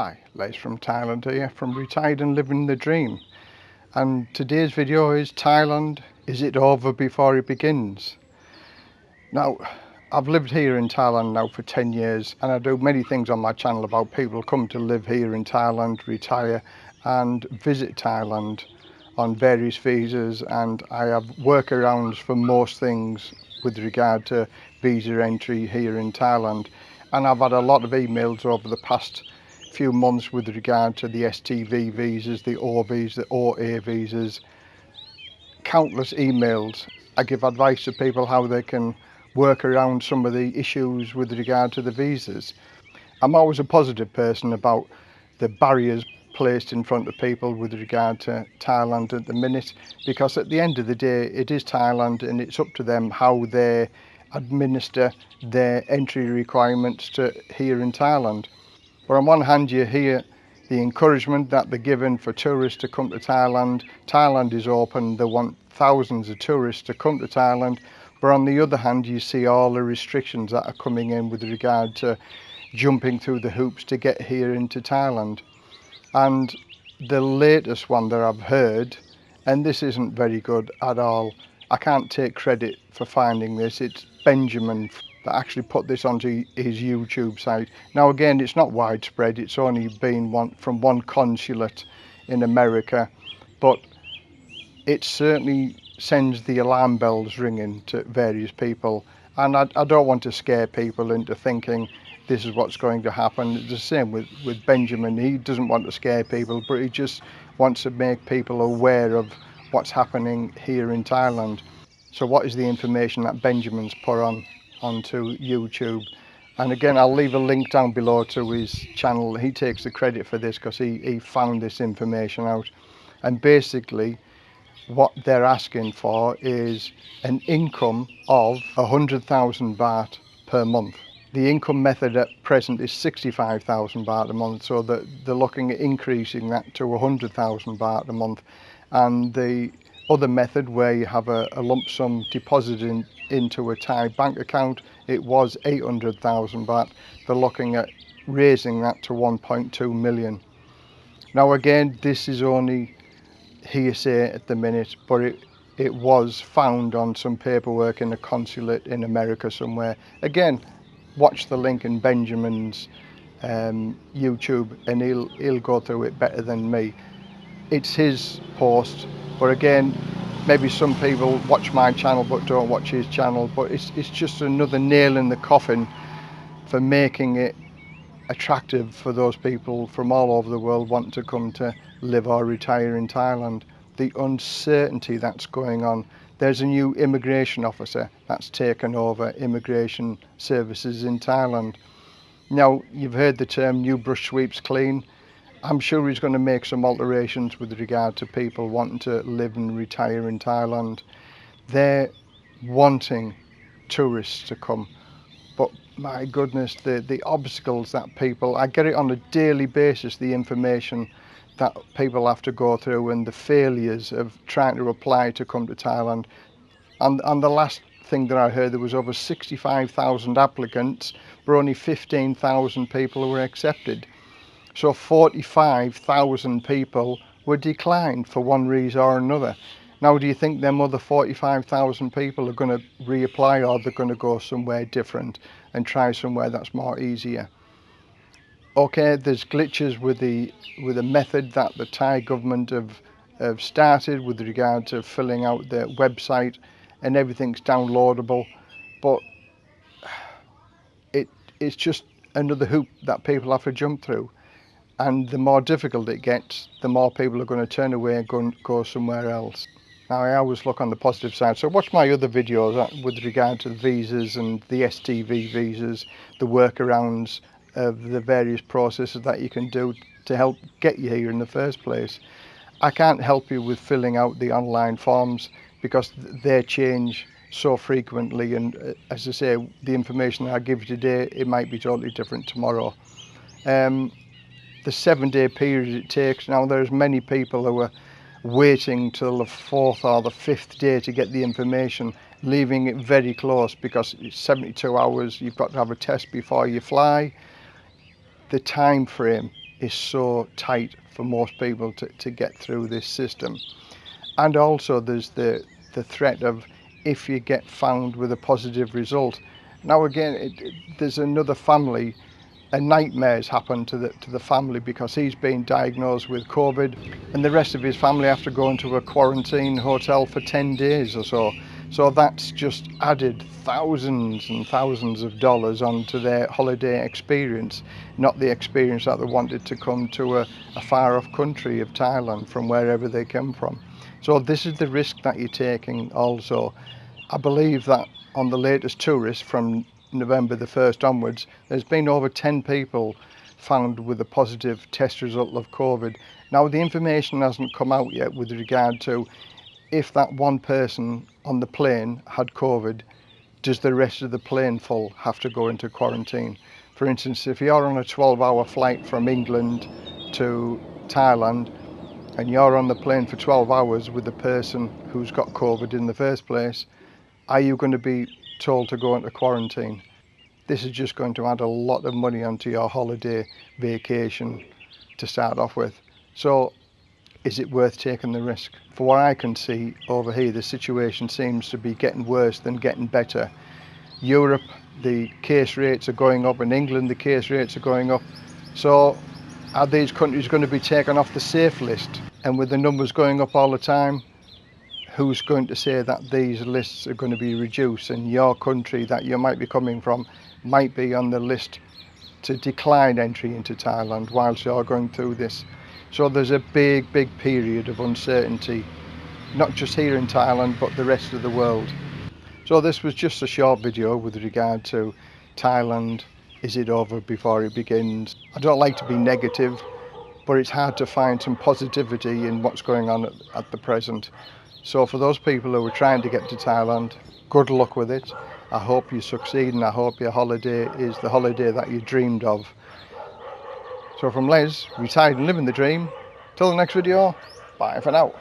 Hi, Les from Thailand here, from Retired and Living the Dream. And today's video is Thailand, is it over before it begins? Now, I've lived here in Thailand now for 10 years and I do many things on my channel about people come to live here in Thailand, retire and visit Thailand on various visas and I have workarounds for most things with regard to visa entry here in Thailand and I've had a lot of emails over the past few months with regard to the STV visas, the OVs, the OA visas, countless emails. I give advice to people how they can work around some of the issues with regard to the visas. I'm always a positive person about the barriers placed in front of people with regard to Thailand at the minute because at the end of the day it is Thailand and it's up to them how they administer their entry requirements to here in Thailand. But on one hand you hear the encouragement that they're given for tourists to come to Thailand. Thailand is open, they want thousands of tourists to come to Thailand. But on the other hand you see all the restrictions that are coming in with regard to jumping through the hoops to get here into Thailand. And the latest one that I've heard, and this isn't very good at all, I can't take credit for finding this, it's Benjamin that actually put this onto his YouTube site. Now again, it's not widespread, it's only been one from one consulate in America, but it certainly sends the alarm bells ringing to various people. And I, I don't want to scare people into thinking this is what's going to happen. It's the same with, with Benjamin. He doesn't want to scare people, but he just wants to make people aware of what's happening here in Thailand. So what is the information that Benjamin's put on onto YouTube. And again, I'll leave a link down below to his channel. He takes the credit for this because he, he found this information out. And basically, what they're asking for is an income of 100,000 baht per month. The income method at present is 65,000 baht a month, so that they're looking at increasing that to 100,000 baht a month. And the other method where you have a, a lump sum deposited in, into a Thai bank account, it was 800,000 baht. They're looking at raising that to 1.2 million. Now again, this is only hearsay at the minute, but it, it was found on some paperwork in a consulate in America somewhere. Again, watch the link in Benjamin's um, YouTube and he'll, he'll go through it better than me. It's his post but again maybe some people watch my channel but don't watch his channel but it's, it's just another nail in the coffin for making it attractive for those people from all over the world wanting to come to live or retire in Thailand. The uncertainty that's going on. There's a new immigration officer that's taken over immigration services in Thailand. Now you've heard the term new brush sweeps clean I'm sure he's going to make some alterations with regard to people wanting to live and retire in Thailand. They're wanting tourists to come, but my goodness, the, the obstacles that people, I get it on a daily basis, the information that people have to go through and the failures of trying to apply to come to Thailand. And, and the last thing that I heard, there was over 65,000 applicants, but only 15,000 people were accepted. So 45,000 people were declined for one reason or another. Now, do you think them other 45,000 people are going to reapply or they're going to go somewhere different and try somewhere that's more easier? Okay, there's glitches with the with the method that the Thai government have, have started with regard to filling out their website and everything's downloadable, but it it's just another hoop that people have to jump through and the more difficult it gets, the more people are going to turn away and go, go somewhere else. Now I always look on the positive side, so watch my other videos uh, with regard to visas and the STV visas, the workarounds of the various processes that you can do to help get you here in the first place. I can't help you with filling out the online forms because they change so frequently and uh, as I say the information I give you today it might be totally different tomorrow. Um, the seven day period it takes. Now there's many people who are waiting till the fourth or the fifth day to get the information, leaving it very close because it's 72 hours, you've got to have a test before you fly. The time frame is so tight for most people to, to get through this system. And also there's the, the threat of if you get found with a positive result. Now again, it, it, there's another family a nightmare has happened to the to the family because he's been diagnosed with COVID and the rest of his family have to go into a quarantine hotel for 10 days or so. So that's just added thousands and thousands of dollars onto their holiday experience, not the experience that they wanted to come to a, a far off country of Thailand from wherever they come from. So this is the risk that you're taking also. I believe that on the latest tourist from November the 1st onwards, there's been over 10 people found with a positive test result of COVID. Now the information hasn't come out yet with regard to if that one person on the plane had COVID, does the rest of the plane full have to go into quarantine? For instance, if you're on a 12 hour flight from England to Thailand and you're on the plane for 12 hours with the person who's got COVID in the first place, are you going to be told to go into quarantine. This is just going to add a lot of money onto your holiday vacation to start off with. So is it worth taking the risk? For what I can see over here, the situation seems to be getting worse than getting better. Europe, the case rates are going up. In England, the case rates are going up. So are these countries going to be taken off the safe list? And with the numbers going up all the time, who's going to say that these lists are going to be reduced and your country that you might be coming from might be on the list to decline entry into Thailand whilst you're going through this. So there's a big, big period of uncertainty, not just here in Thailand, but the rest of the world. So this was just a short video with regard to Thailand. Is it over before it begins? I don't like to be negative, but it's hard to find some positivity in what's going on at, at the present. So for those people who are trying to get to Thailand, good luck with it. I hope you succeed and I hope your holiday is the holiday that you dreamed of. So from Les, retired and living the dream, till the next video, bye for now.